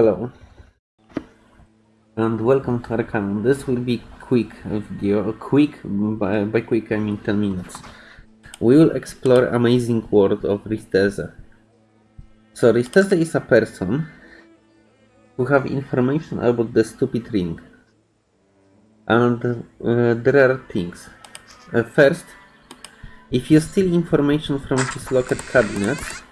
Hello. And welcome to Arcanum. This will be quick video. Quick, by, by quick I mean 10 minutes. We will explore amazing world of Risteze. So Risteze is a person who have information about the stupid ring. And uh, there are things. Uh, first, if you steal information from his locked cabinets,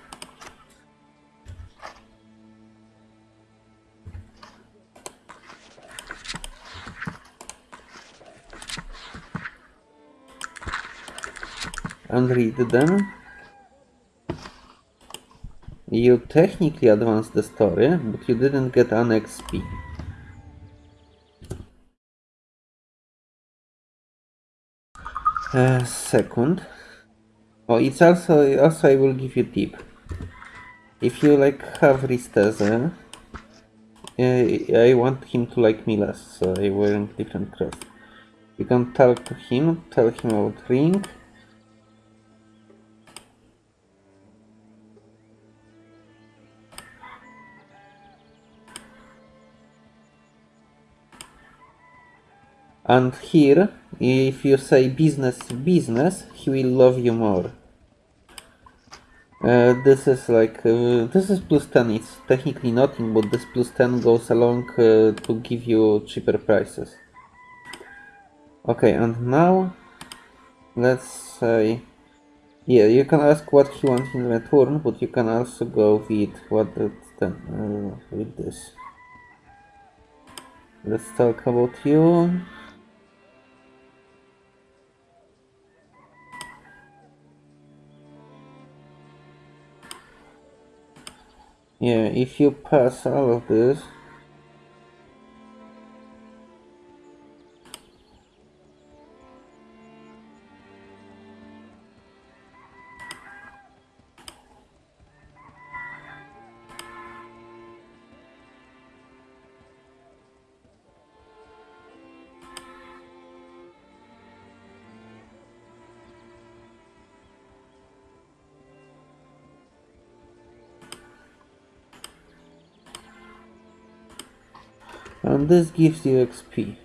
and read them, you technically advanced the story, but you didn't get an XP. Uh, second, oh, it's also also I will give you tip. If you like have Risteze, uh, I want him to like me less, so I wearing different cross. You can talk to him, tell him about ring, And here, if you say business, business, he will love you more. Uh, this is like, uh, this is plus 10, it's technically nothing, but this plus 10 goes along uh, to give you cheaper prices. Okay, and now, let's say, yeah, you can ask what he wants in return, but you can also go with what the, uh, with this. Let's talk about you. Yeah, if you pass all of this, and this gives you XP.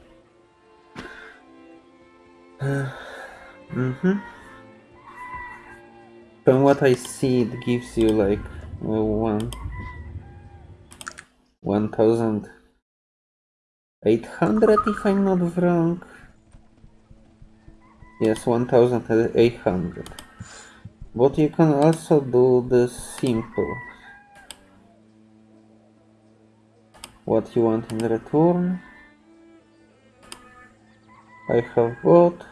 mm-hmm. From what I see, it gives you like uh, one, one thousand eight hundred, if I'm not wrong. Yes, one thousand eight hundred. But you can also do this simple. What you want in return. I have bought.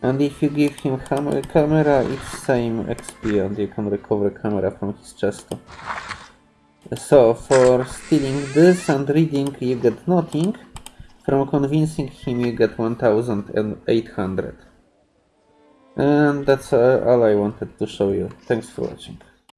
And if you give him camera, it's same XP and you can recover camera from his chest. So for stealing this and reading you get nothing. From convincing him you get 1800. And that's uh, all I wanted to show you. Thanks for watching.